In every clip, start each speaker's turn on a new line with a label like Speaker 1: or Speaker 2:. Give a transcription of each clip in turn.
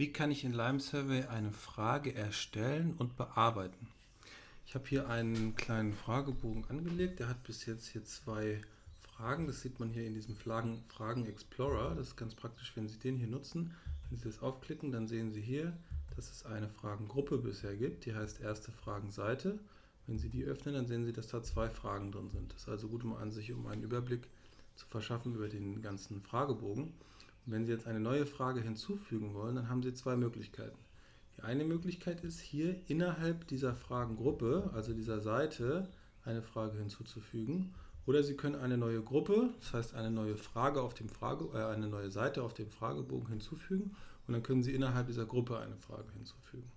Speaker 1: Wie kann ich in Lime Survey eine Frage erstellen und bearbeiten? Ich habe hier einen kleinen Fragebogen angelegt. Der hat bis jetzt hier zwei Fragen. Das sieht man hier in diesem Fragen, Explorer. Das ist ganz praktisch, wenn Sie den hier nutzen. Wenn Sie das aufklicken, dann sehen Sie hier, dass es eine Fragengruppe bisher gibt. Die heißt erste Fragenseite. Wenn Sie die öffnen, dann sehen Sie, dass da zwei Fragen drin sind. Das ist also gut, um an sich um einen Überblick zu verschaffen über den ganzen Fragebogen. Wenn Sie jetzt eine neue Frage hinzufügen wollen, dann haben Sie zwei Möglichkeiten. Die eine Möglichkeit ist, hier innerhalb dieser Fragengruppe, also dieser Seite, eine Frage hinzuzufügen. Oder Sie können eine neue Gruppe, das heißt eine neue Frage auf dem Frage, äh, eine neue Seite auf dem Fragebogen hinzufügen und dann können Sie innerhalb dieser Gruppe eine Frage hinzufügen.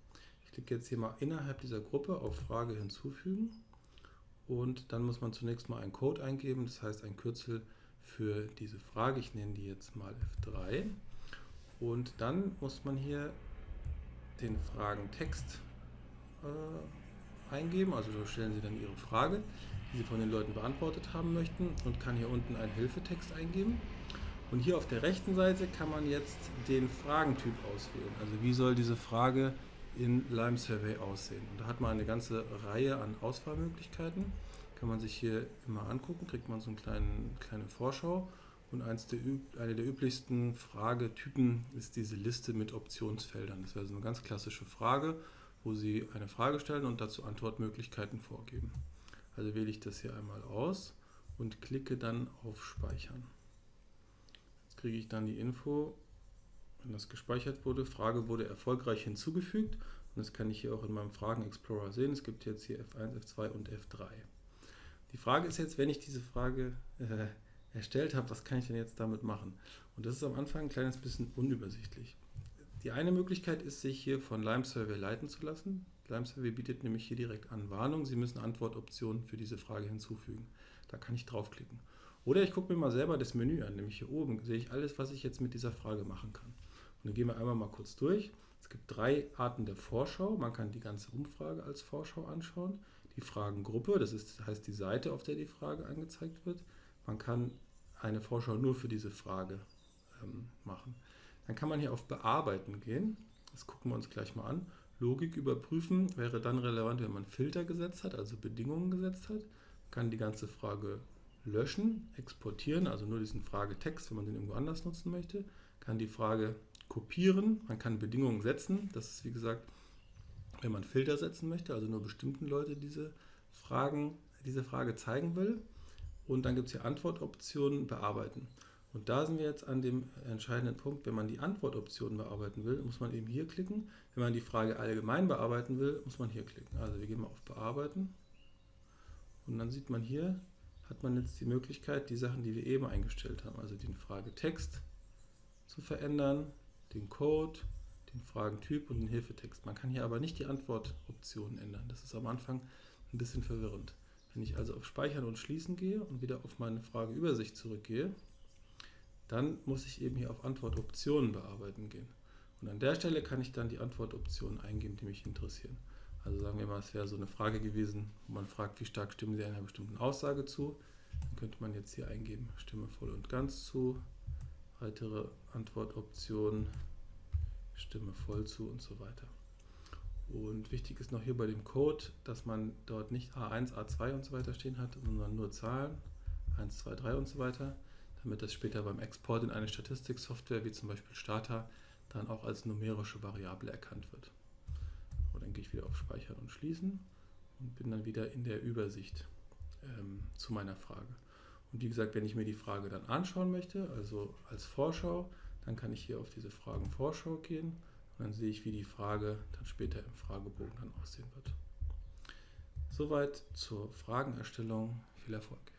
Speaker 1: Ich klicke jetzt hier mal innerhalb dieser Gruppe auf Frage hinzufügen und dann muss man zunächst mal einen Code eingeben, das heißt ein Kürzel für diese Frage. Ich nenne die jetzt mal F3. Und dann muss man hier den Fragentext äh, eingeben. Also so stellen Sie dann Ihre Frage, die Sie von den Leuten beantwortet haben möchten und kann hier unten einen Hilfetext eingeben. Und hier auf der rechten Seite kann man jetzt den Fragentyp auswählen. Also wie soll diese Frage in Lime Survey aussehen. Und da hat man eine ganze Reihe an Auswahlmöglichkeiten kann man sich hier immer angucken, kriegt man so eine kleine, kleine Vorschau. Und eins der, eine der üblichsten Fragetypen ist diese Liste mit Optionsfeldern. Das wäre so eine ganz klassische Frage, wo Sie eine Frage stellen und dazu Antwortmöglichkeiten vorgeben. Also wähle ich das hier einmal aus und klicke dann auf Speichern. Jetzt kriege ich dann die Info, wenn das gespeichert wurde. Frage wurde erfolgreich hinzugefügt und das kann ich hier auch in meinem Fragen Explorer sehen. Es gibt jetzt hier F1, F2 und F3. Die Frage ist jetzt, wenn ich diese Frage äh, erstellt habe, was kann ich denn jetzt damit machen? Und das ist am Anfang ein kleines bisschen unübersichtlich. Die eine Möglichkeit ist, sich hier von Lime Survey leiten zu lassen. Lime Survey bietet nämlich hier direkt an Warnung. Sie müssen Antwortoptionen für diese Frage hinzufügen. Da kann ich draufklicken. Oder ich gucke mir mal selber das Menü an, nämlich hier oben sehe ich alles, was ich jetzt mit dieser Frage machen kann. Und dann gehen wir einmal mal kurz durch. Es gibt drei Arten der Vorschau. Man kann die ganze Umfrage als Vorschau anschauen die Fragengruppe, das ist, heißt die Seite, auf der die Frage angezeigt wird. Man kann eine Vorschau nur für diese Frage ähm, machen. Dann kann man hier auf Bearbeiten gehen. Das gucken wir uns gleich mal an. Logik überprüfen wäre dann relevant, wenn man Filter gesetzt hat, also Bedingungen gesetzt hat. Man kann die ganze Frage löschen, exportieren, also nur diesen Fragetext, wenn man den irgendwo anders nutzen möchte. Kann die Frage kopieren, man kann Bedingungen setzen. Das ist wie gesagt wenn man Filter setzen möchte, also nur bestimmten Leute diese, Fragen, diese Frage zeigen will. Und dann gibt es hier Antwortoptionen bearbeiten. Und da sind wir jetzt an dem entscheidenden Punkt, wenn man die Antwortoptionen bearbeiten will, muss man eben hier klicken. Wenn man die Frage allgemein bearbeiten will, muss man hier klicken. Also wir gehen mal auf Bearbeiten. Und dann sieht man hier, hat man jetzt die Möglichkeit, die Sachen, die wir eben eingestellt haben, also den Fragetext zu verändern, den Code, den Fragentyp und den Hilfetext. Man kann hier aber nicht die Antwortoptionen ändern. Das ist am Anfang ein bisschen verwirrend. Wenn ich also auf Speichern und Schließen gehe und wieder auf meine Frageübersicht zurückgehe, dann muss ich eben hier auf Antwortoptionen bearbeiten gehen. Und an der Stelle kann ich dann die Antwortoptionen eingeben, die mich interessieren. Also sagen wir mal, es wäre so eine Frage gewesen, wo man fragt, wie stark stimmen Sie einer bestimmten Aussage zu. Dann könnte man jetzt hier eingeben, stimme voll und ganz zu. Weitere Antwortoptionen Stimme voll zu und so weiter. Und wichtig ist noch hier bei dem Code, dass man dort nicht A1, A2 und so weiter stehen hat, sondern nur Zahlen, 1, 2, 3 und so weiter, damit das später beim Export in eine Statistiksoftware wie zum Beispiel Stata dann auch als numerische Variable erkannt wird. Und dann gehe ich wieder auf Speichern und Schließen und bin dann wieder in der Übersicht ähm, zu meiner Frage. Und wie gesagt, wenn ich mir die Frage dann anschauen möchte, also als Vorschau, dann kann ich hier auf diese Fragenvorschau gehen und dann sehe ich, wie die Frage dann später im Fragebogen dann aussehen wird. Soweit zur Fragenerstellung. Viel Erfolg!